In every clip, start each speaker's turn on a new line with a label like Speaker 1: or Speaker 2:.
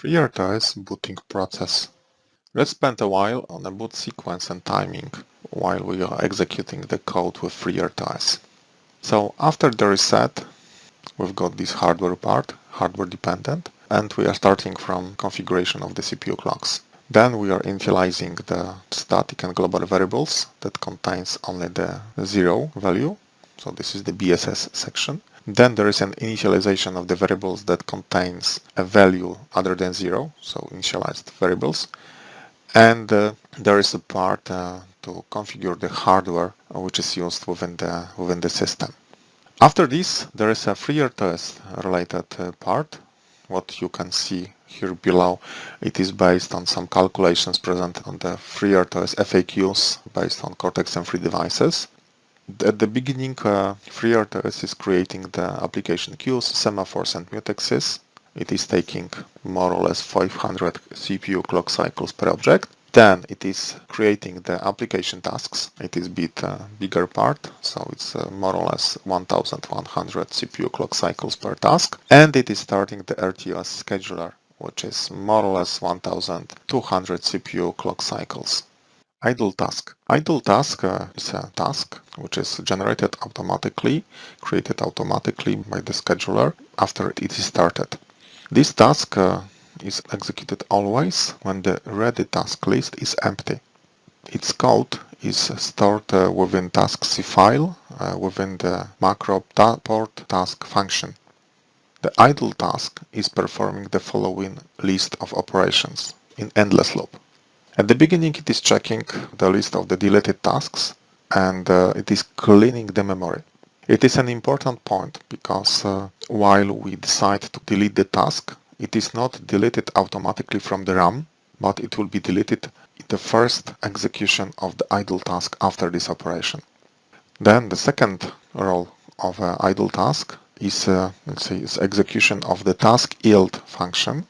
Speaker 1: FreeRTOS booting process. Let's spend a while on the boot sequence and timing while we are executing the code with FreeRTOS. So after the reset, we've got this hardware part, hardware dependent, and we are starting from configuration of the CPU clocks. Then we are initializing the static and global variables that contains only the zero value. So this is the BSS section. Then there is an initialization of the variables that contains a value other than zero, so initialized variables. And uh, there is a part uh, to configure the hardware which is used within the within the system. After this, there is a FreeRTOS related uh, part. What you can see here below, it is based on some calculations present on the FreeRTOS FAQs based on Cortex-M3 devices. At the beginning, uh, FreeRTOS is creating the application queues, semaphores and mutexes. It is taking more or less 500 CPU clock cycles per object. Then it is creating the application tasks. It is bit uh, bigger part, so it's uh, more or less 1100 CPU clock cycles per task. And it is starting the RTOS scheduler, which is more or less 1200 CPU clock cycles. Idle task. Idle task uh, is a task which is generated automatically, created automatically by the scheduler after it is started. This task uh, is executed always when the ready task list is empty. Its code is stored uh, within task.c file uh, within the macro ta port task function. The idle task is performing the following list of operations in endless loop. At the beginning it is checking the list of the deleted tasks and uh, it is cleaning the memory. It is an important point because uh, while we decide to delete the task, it is not deleted automatically from the RAM, but it will be deleted in the first execution of the idle task after this operation. Then the second role of an idle task is, uh, let's say, is execution of the task yield function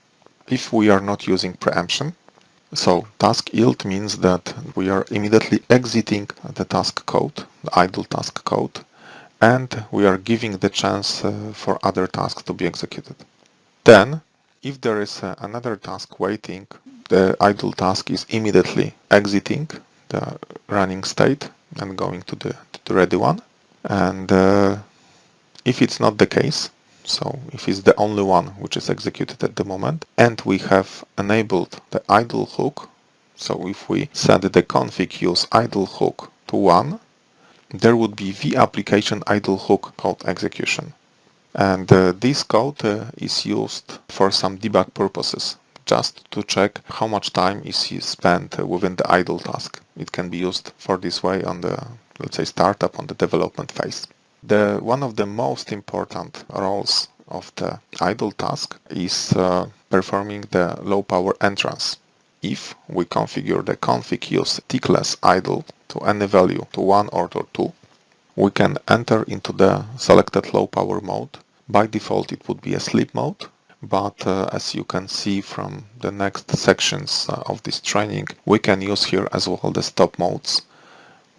Speaker 1: if we are not using preemption so task yield means that we are immediately exiting the task code, the idle task code, and we are giving the chance uh, for other tasks to be executed. Then, if there is uh, another task waiting, the idle task is immediately exiting the running state and going to the, to the ready one. And uh, if it's not the case, so if it's the only one which is executed at the moment and we have enabled the idle hook, so if we set the config use idle hook to 1, there would be the application idle hook code execution. And uh, this code uh, is used for some debug purposes, just to check how much time is spent within the idle task. It can be used for this way on the, let's say, startup on the development phase. The one of the most important roles of the idle task is uh, performing the low power entrance. If we configure the config use tickless idle to any value to 1 or to 2, we can enter into the selected low power mode. By default it would be a sleep mode, but uh, as you can see from the next sections uh, of this training, we can use here as well the stop modes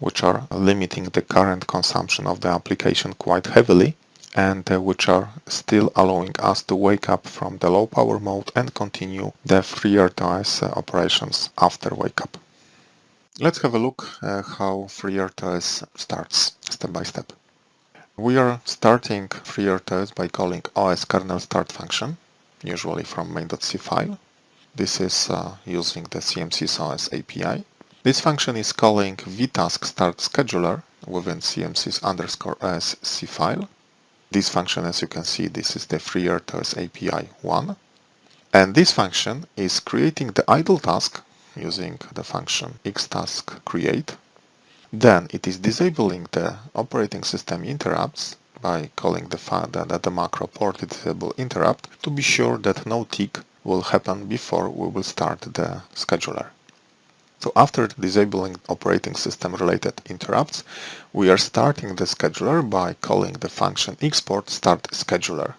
Speaker 1: which are limiting the current consumption of the application quite heavily and uh, which are still allowing us to wake up from the low power mode and continue the FreeRTOS uh, operations after wake up. Let's have a look uh, how FreeRTOS starts step by step. We are starting FreeRTOS by calling OS kernel start function, usually from main.c file. This is uh, using the CMSIS OS API. This function is calling vTaskStartScheduler within CMSIS underscore c file. This function, as you can see, this is the FreeRTOS API 1. And this function is creating the idle task using the function xTaskCreate. Then it is disabling the operating system interrupts by calling the, the, the macro port disable interrupt to be sure that no tick will happen before we will start the scheduler. So after disabling operating system related interrupts, we are starting the scheduler by calling the function export start scheduler.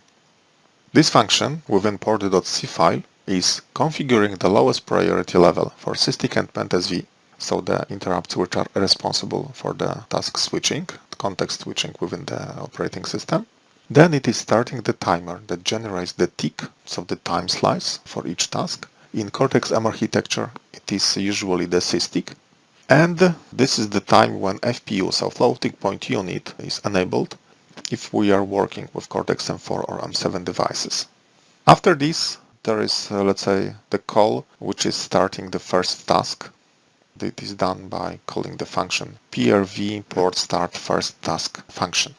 Speaker 1: This function within port.c file is configuring the lowest priority level for SysTick and PendSV, so the interrupts which are responsible for the task switching, context switching within the operating system. Then it is starting the timer that generates the tick, so the time slice for each task. In Cortex-M architecture, it is usually the SysTick. And this is the time when FPU, so floating point unit, is enabled if we are working with Cortex-M4 or M7 devices. After this, there is, uh, let's say, the call, which is starting the first task. It is done by calling the function prv port start first task function.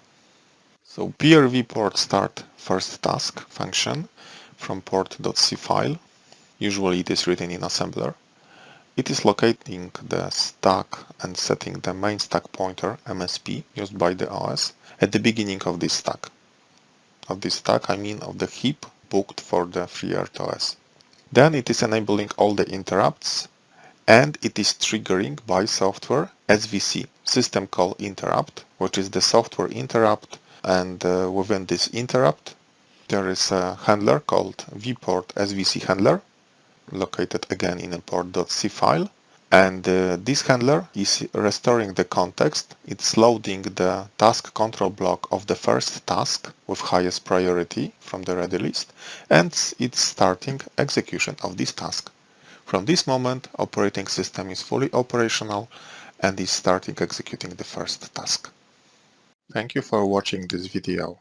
Speaker 1: So prv port start first task function from port.c file. Usually it is written in assembler. It is locating the stack and setting the main stack pointer MSP used by the OS at the beginning of this stack. Of this stack I mean of the heap booked for the FreeRTOS. Then it is enabling all the interrupts and it is triggering by software SVC, system call interrupt, which is the software interrupt and uh, within this interrupt there is a handler called vport svc handler located again in a port.c file and uh, this handler is restoring the context. It's loading the task control block of the first task with highest priority from the ready list and it's starting execution of this task. From this moment, operating system is fully operational and is starting executing the first task. Thank you for watching this video.